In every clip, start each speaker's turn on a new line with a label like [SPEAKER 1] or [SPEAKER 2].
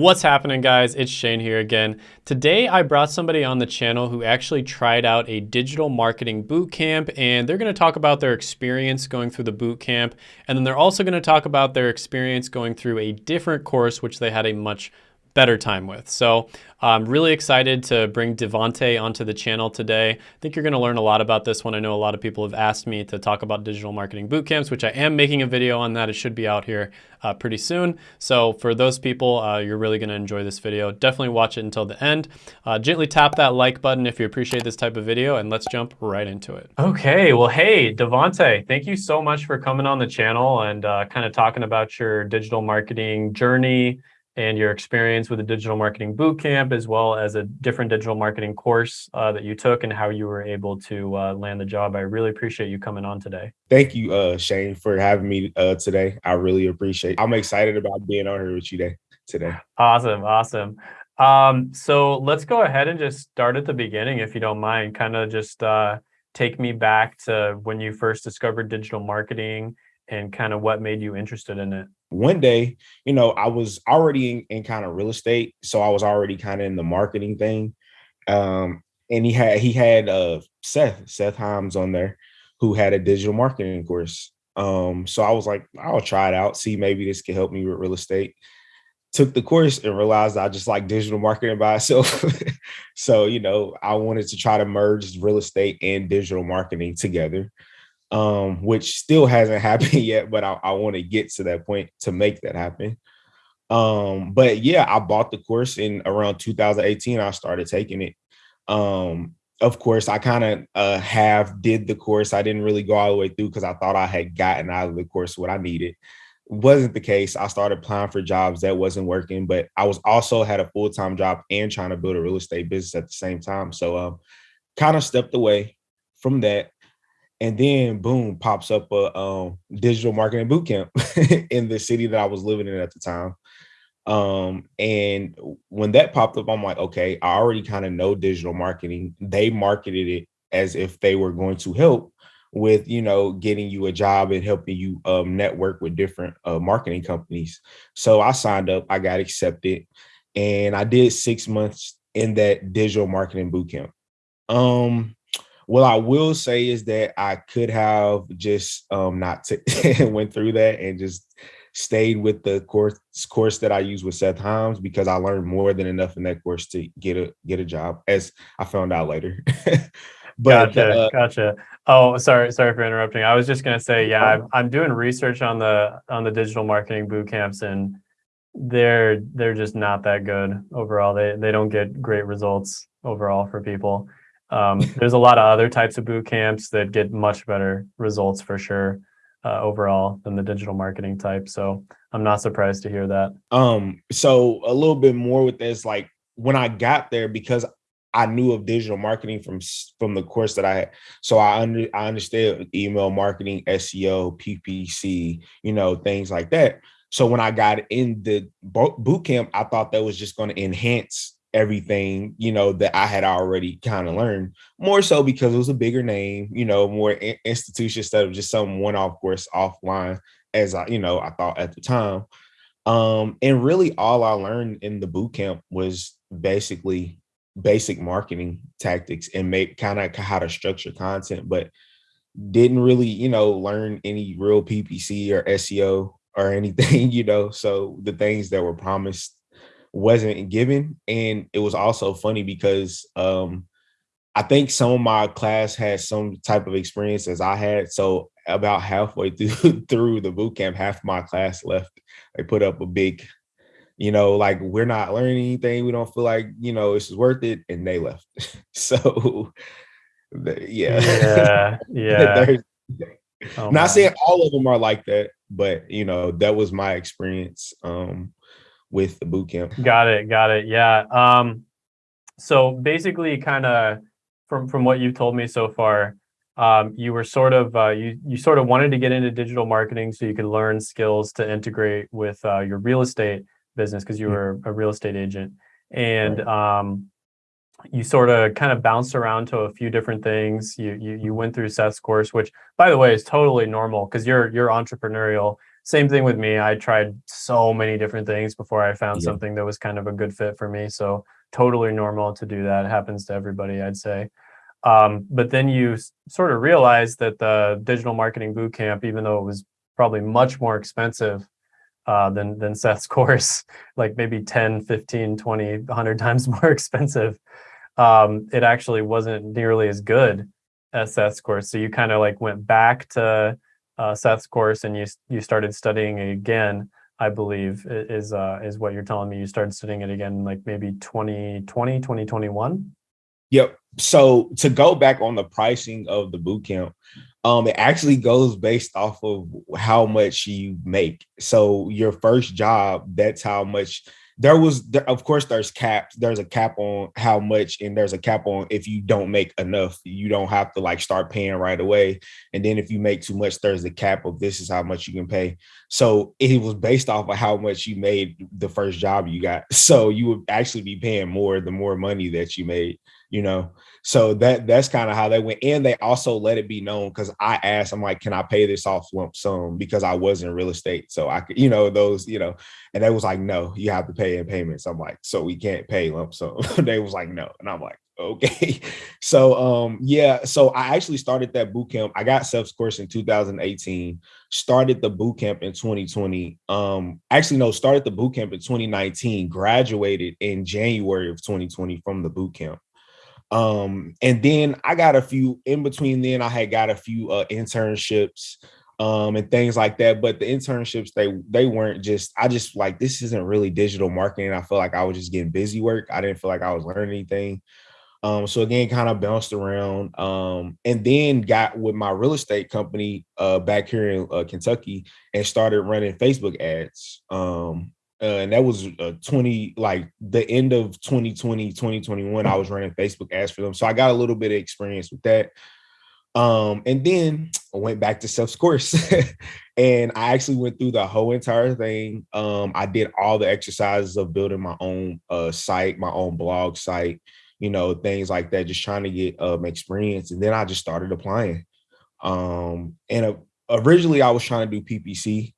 [SPEAKER 1] What's happening guys? It's Shane here again. Today I brought somebody on the channel who actually tried out a digital marketing boot camp and they're going to talk about their experience going through the boot camp and then they're also going to talk about their experience going through a different course which they had a much better time with. So I'm really excited to bring Devonte onto the channel today. I think you're gonna learn a lot about this one. I know a lot of people have asked me to talk about digital marketing boot camps, which I am making a video on that. It should be out here uh, pretty soon. So for those people, uh, you're really gonna enjoy this video. Definitely watch it until the end. Uh, gently tap that like button if you appreciate this type of video and let's jump right into it. Okay, well, hey, Devonte, thank you so much for coming on the channel and uh, kind of talking about your digital marketing journey, and your experience with the digital marketing bootcamp, as well as a different digital marketing course uh, that you took and how you were able to uh, land the job. I really appreciate you coming on today.
[SPEAKER 2] Thank you, uh, Shane, for having me uh, today. I really appreciate it. I'm excited about being on here with you today. today.
[SPEAKER 1] Awesome, awesome. Um, so let's go ahead and just start at the beginning, if you don't mind. Kind of just uh, take me back to when you first discovered digital marketing and kind of what made you interested in it
[SPEAKER 2] one day, you know, I was already in, in kind of real estate, so I was already kind of in the marketing thing. Um, and he had he had uh Seth Seth Hymes on there, who had a digital marketing course. Um, so I was like, I'll try it out, see maybe this could help me with real estate. Took the course and realized I just like digital marketing by itself. so you know, I wanted to try to merge real estate and digital marketing together um, which still hasn't happened yet, but I, I want to get to that point to make that happen. Um, but yeah, I bought the course in around 2018. I started taking it. Um, of course, I kind of uh, have did the course. I didn't really go all the way through because I thought I had gotten out of the course what I needed. Wasn't the case. I started applying for jobs that wasn't working, but I was also had a full time job and trying to build a real estate business at the same time. So, um, kind of stepped away from that and then boom pops up a um, digital marketing boot camp in the city that I was living in at the time. Um, and when that popped up, I'm like, okay, I already kind of know digital marketing. They marketed it as if they were going to help with you know getting you a job and helping you um, network with different uh, marketing companies. So I signed up, I got accepted, and I did six months in that digital marketing boot camp. Um, what I will say is that I could have just um, not went through that and just stayed with the course course that I use with Seth Hymes because I learned more than enough in that course to get a get a job, as I found out later.
[SPEAKER 1] but gotcha, uh, gotcha. Oh, sorry, sorry for interrupting. I was just gonna say, yeah, I'm, I'm doing research on the on the digital marketing boot camps, and they're they're just not that good overall. They they don't get great results overall for people. Um, there's a lot of other types of boot camps that get much better results for sure uh, overall than the digital marketing type. So I'm not surprised to hear that.
[SPEAKER 2] Um, so a little bit more with this, like when I got there, because I knew of digital marketing from from the course that I had. So I under I understood email marketing, SEO, PPC, you know, things like that. So when I got in the boot camp, I thought that was just going to enhance everything you know that I had already kind of learned more so because it was a bigger name you know more institution instead of just some one-off course offline as I you know I thought at the time. Um and really all I learned in the boot camp was basically basic marketing tactics and make kind of how to structure content but didn't really you know learn any real PPC or SEO or anything you know so the things that were promised wasn't given. And it was also funny because um, I think some of my class had some type of experience as I had. So about halfway through through the boot camp, half my class left. They put up a big, you know, like we're not learning anything. We don't feel like you know this is worth it, and they left. so, yeah,
[SPEAKER 1] yeah, yeah.
[SPEAKER 2] oh, not saying all of them are like that, but you know that was my experience. Um, with the boot camp.
[SPEAKER 1] Got it. Got it. Yeah. Um, so basically, kind of from from what you've told me so far, um, you were sort of uh, you you sort of wanted to get into digital marketing so you could learn skills to integrate with uh, your real estate business because you mm-hmm. were a real estate agent, and right. um, you sort of kind of bounced around to a few different things. You you you went through Seth's course, which by the way is totally normal because you're you're entrepreneurial same thing with me. I tried so many different things before I found yeah. something that was kind of a good fit for me. So totally normal to do that. It happens to everybody, I'd say. Um, but then you sort of realize that the digital marketing bootcamp, even though it was probably much more expensive uh, than than Seth's course, like maybe 10, 15, 20, 100 times more expensive, um, it actually wasn't nearly as good as Seth's course. So you kind of like went back to uh, Seth's course and you you started studying again. I believe is uh, is what you're telling me. You started studying it again, like maybe 2020, 2021.
[SPEAKER 2] Yep. So to go back on the pricing of the boot camp, um, it actually goes based off of how much you make. So your first job, that's how much there was there, of course there's caps there's a cap on how much and there's a cap on if you don't make enough you don't have to like start paying right away. And then if you make too much there's a cap of this is how much you can pay. So it was based off of how much you made the first job you got. So you would actually be paying more the more money that you made you know? So that that's kind of how they went and they also let it be known because i asked i'm like can i pay this off lump sum? Because i was in real estate so i could you know those you know and they was like no you have to pay in payments. I'm like so we can't pay lump sum? They was like no and i'm like okay. So um yeah so i actually started that boot camp i got Seth's course in 2018 started the boot camp in 2020 um actually no started the boot camp in 2019 graduated in january of 2020 from the boot camp um, and then I got a few in between then I had got a few uh, internships um, and things like that. But the internships, they they weren't just, I just like this isn't really digital marketing. I feel like I was just getting busy work. I didn't feel like I was learning anything. Um, so again, kind of bounced around. Um, and then got with my real estate company uh back here in uh, Kentucky and started running Facebook ads. Um, uh, and that was uh, 20 like the end of 2020 2021 i was running facebook ads for them. So i got a little bit of experience with that. Um and then i went back to Seth's course and i actually went through the whole entire thing. Um i did all the exercises of building my own uh site my own blog site you know things like that just trying to get um experience. And then i just started applying. Um and uh, originally i was trying to do ppc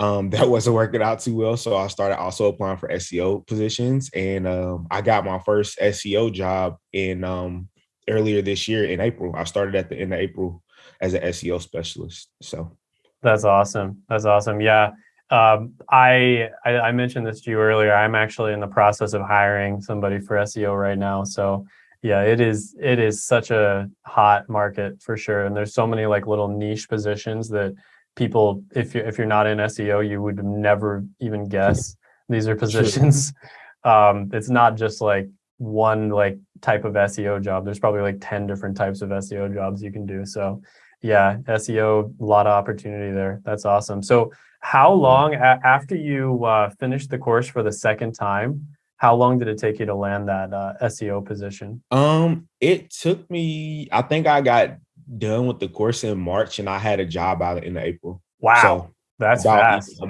[SPEAKER 2] um, that wasn't working out too well. So I started also applying for SEO positions, and um, I got my first SEO job in um, earlier this year in April. I started at the end of April as an SEO specialist. So
[SPEAKER 1] that's awesome. That's awesome. Yeah. Um, I, I, I mentioned this to you earlier. I'm actually in the process of hiring somebody for SEO right now. So yeah, it is it is such a hot market for sure. And there's so many like little niche positions that people if you're, if you're not in SEO, you would never even guess these are positions. Um, it's not just like one like type of SEO job. There's probably like 10 different types of SEO jobs you can do. So yeah, SEO, a lot of opportunity there. That's awesome. So how long after you uh, finished the course for the second time, how long did it take you to land that uh, SEO position?
[SPEAKER 2] Um, it took me, I think I got done with the course in March, and I had a job out in April.
[SPEAKER 1] Wow, so that's about, fast.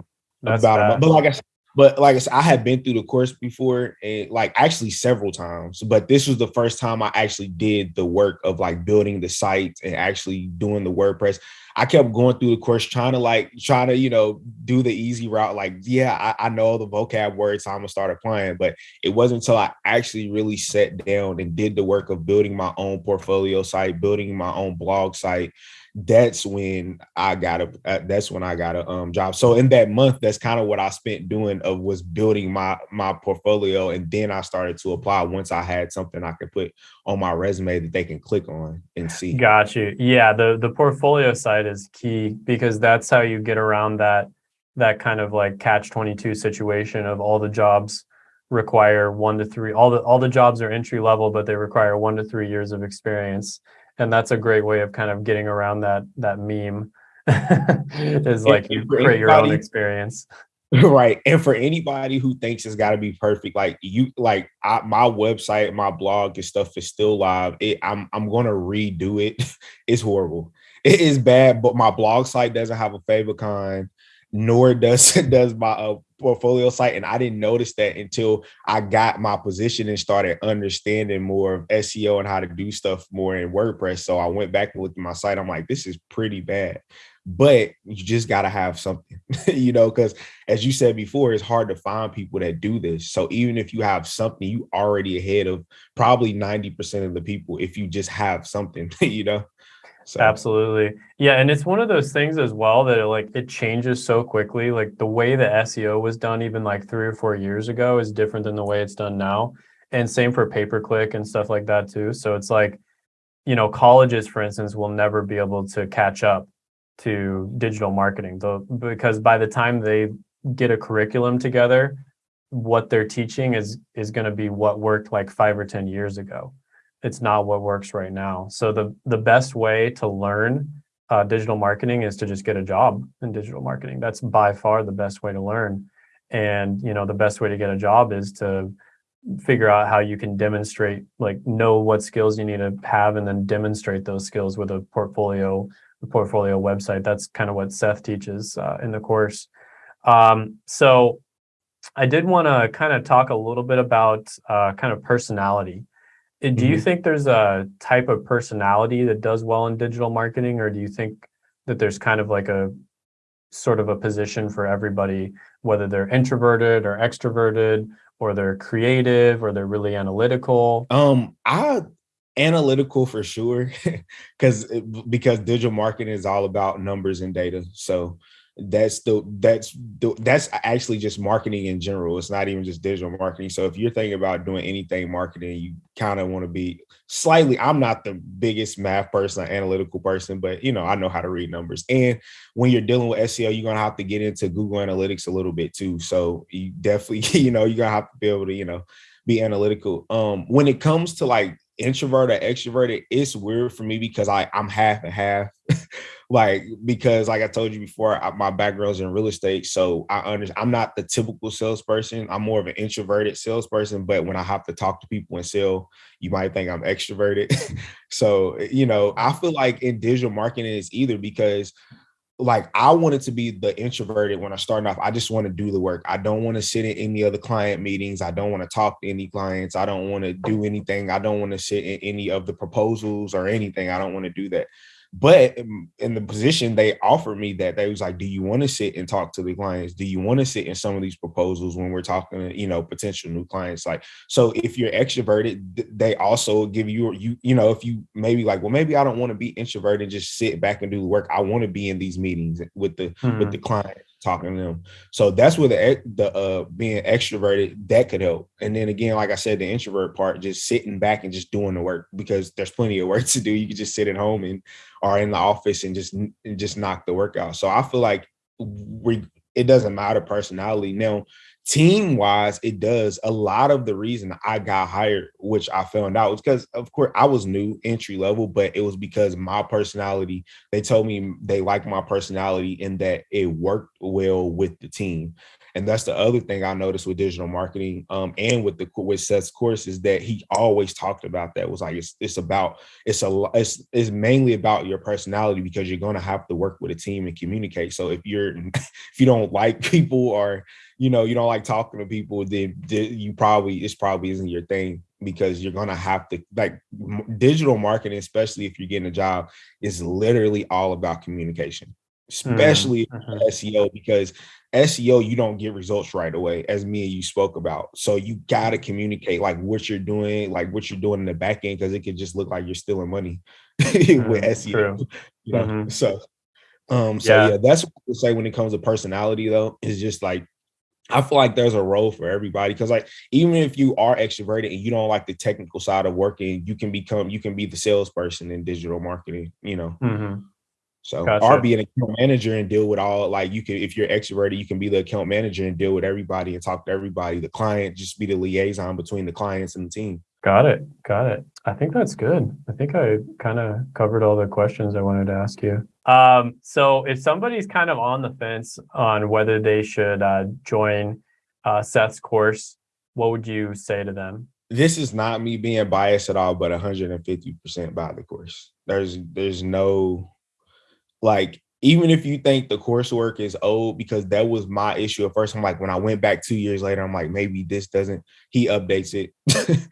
[SPEAKER 2] That's about fast. a month. But like I said, but like I said, I had been through the course before, and like actually several times. But this was the first time I actually did the work of like building the site and actually doing the WordPress. I kept going through the course trying to like trying to, you know, do the easy route. Like, yeah, I, I know the vocab words, so I'm gonna start applying. But it wasn't until I actually really sat down and did the work of building my own portfolio site, building my own blog site, that's when I got a uh, that's when I got a um job. So in that month, that's kind of what I spent doing of was building my my portfolio, and then I started to apply once I had something I could put on my resume that they can click on and see.
[SPEAKER 1] Got you. Yeah, the the portfolio side is key because that's how you get around that that kind of like catch 22 situation of all the jobs require one to three all the all the jobs are entry level but they require one to three years of experience and that's a great way of kind of getting around that that meme is like you create your own experience
[SPEAKER 2] right and for anybody who thinks it's got to be perfect like you like I, my website my blog and stuff is still live it, i'm i'm gonna redo it it's horrible it is bad but my blog site doesn't have a favicon nor does does my uh, portfolio site. And I didn't notice that until I got my position and started understanding more of SEO and how to do stuff more in WordPress. So I went back at my site. I'm like, this is pretty bad. But you just got to have something, you know, because as you said before, it's hard to find people that do this. So even if you have something, you already ahead of probably 90% of the people if you just have something, you know.
[SPEAKER 1] So. Absolutely. Yeah. And it's one of those things as well that it, like it changes so quickly. Like the way the SEO was done even like three or four years ago is different than the way it's done now. And same for pay per click and stuff like that too. So it's like, you know, colleges, for instance, will never be able to catch up to digital marketing though, because by the time they get a curriculum together, what they're teaching is is going to be what worked like five or 10 years ago. It's not what works right now. So the, the best way to learn uh, digital marketing is to just get a job in digital marketing. That's by far the best way to learn. And, you know, the best way to get a job is to figure out how you can demonstrate like know what skills you need to have and then demonstrate those skills with a portfolio the portfolio website. That's kind of what seth teaches uh, in the course. Um, so i did want to kind of talk a little bit about uh, kind of personality. Uh, do you mm-hmm. think there's a type of personality that does well in digital marketing or do you think that there's kind of like a sort of a position for everybody whether they're introverted or extroverted or they're creative or they're really analytical?
[SPEAKER 2] Um, I analytical for sure because because digital marketing is all about numbers and data. So that's the that's the that's actually just marketing in general. It's not even just digital marketing. So if you're thinking about doing anything marketing, you kind of want to be slightly. I'm not the biggest math person, analytical person, but you know I know how to read numbers. And when you're dealing with SEO, you're gonna have to get into Google Analytics a little bit too. So you definitely you know you're gonna have to be able to you know be analytical. Um, when it comes to like introvert or extroverted, it's weird for me because I I'm half and half. like because like I told you before, I, my background's in real estate, so I understand. I'm not the typical salesperson. I'm more of an introverted salesperson. But when I have to talk to people and sell, you might think I'm extroverted. so you know, I feel like in digital marketing is either because like I wanted to be the introverted when I started off. I just want to do the work. I don't want to sit in any other client meetings. I don't want to talk to any clients. I don't want to do anything. I don't want to sit in any of the proposals or anything. I don't want to do that. But in the position they offered me that they was like, do you want to sit and talk to the clients? Do you want to sit in some of these proposals when we're talking to, you know, potential new clients? Like, so if you're extroverted, they also give you, you, you know, if you maybe like, well, maybe I don't want to be introverted, just sit back and do the work. I want to be in these meetings with the, mm-hmm. with the client talking to them. So that's where the the uh being extroverted that could help. And then again, like I said, the introvert part, just sitting back and just doing the work because there's plenty of work to do. You can just sit at home and are in the office and just and just knock the work out. So I feel like we it doesn't matter personality. Now, team wise, it does. A lot of the reason I got hired, which I found out, was because, of course, I was new entry level, but it was because my personality. They told me they liked my personality and that it worked well with the team. And that's the other thing I noticed with digital marketing um, and with the with Seth's course is that he always talked about that was like it's it's about it's a it's, it's mainly about your personality because you're going to have to work with a team and communicate. So if you're if you don't like people or you know you don't like talking to people, then you probably it's probably isn't your thing because you're gonna have to like digital marketing, especially if you're getting a job, is literally all about communication especially mm-hmm. SEO because SEO you don't get results right away as me and you spoke about. So you got to communicate like what you're doing, like what you're doing in the back end because it could just look like you're stealing money with SEO. True. You know? mm-hmm. So um so yeah. yeah, that's what I would say when it comes to personality though is just like I feel like there's a role for everybody because like even if you are extroverted and you don't like the technical side of working, you can become you can be the salesperson in digital marketing, you know. Mm-hmm. So gotcha. or be an account manager and deal with all like you can if you're extroverted, you can be the account manager and deal with everybody and talk to everybody. The client just be the liaison between the clients and the team.
[SPEAKER 1] Got it. Got it. I think that's good. I think I kind of covered all the questions I wanted to ask you. Um, so if somebody's kind of on the fence on whether they should uh, join uh, Seth's course, what would you say to them?
[SPEAKER 2] This is not me being biased at all, but 150% by the course. There's there's no like even if you think the coursework is old, because that was my issue at first. I'm like, when I went back two years later, I'm like, maybe this doesn't, he updates it.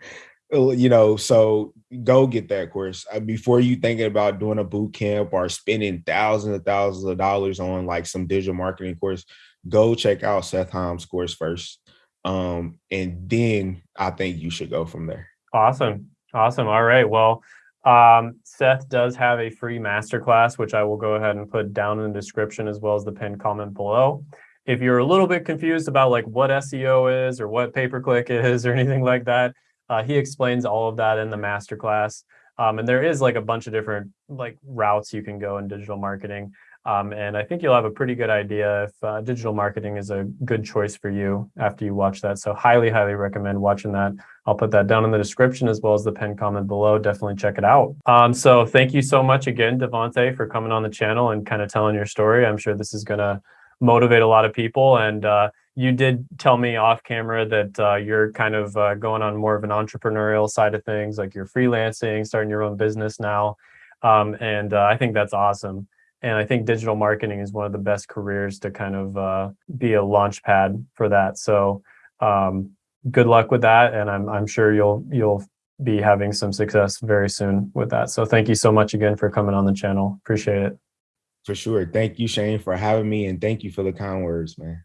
[SPEAKER 2] you know, so go get that course uh, before you thinking about doing a boot camp or spending thousands and thousands of dollars on like some digital marketing course. Go check out Seth Hymes' course first, um, and then I think you should go from there.
[SPEAKER 1] Awesome, awesome. All right, well. Um, Seth does have a free masterclass, which I will go ahead and put down in the description as well as the pinned comment below. If you're a little bit confused about like what SEO is or what pay-per-click is or anything like that, uh, he explains all of that in the masterclass. Um, and there is like a bunch of different like routes you can go in digital marketing. Um, and I think you'll have a pretty good idea if uh, digital marketing is a good choice for you after you watch that. So highly, highly recommend watching that. I'll put that down in the description as well as the pinned comment below. Definitely check it out. Um, so thank you so much again, Devonte, for coming on the channel and kind of telling your story. I'm sure this is going to motivate a lot of people. And uh, you did tell me off camera that uh, you're kind of uh, going on more of an entrepreneurial side of things, like you're freelancing, starting your own business now. Um, and uh, I think that's awesome. And I think digital marketing is one of the best careers to kind of uh, be a launch pad for that. So um, good luck with that. And I'm, I'm sure you'll, you'll be having some success very soon with that. So thank you so much again for coming on the channel. Appreciate it.
[SPEAKER 2] For sure. Thank you, Shane, for having me. And thank you for the kind words, man.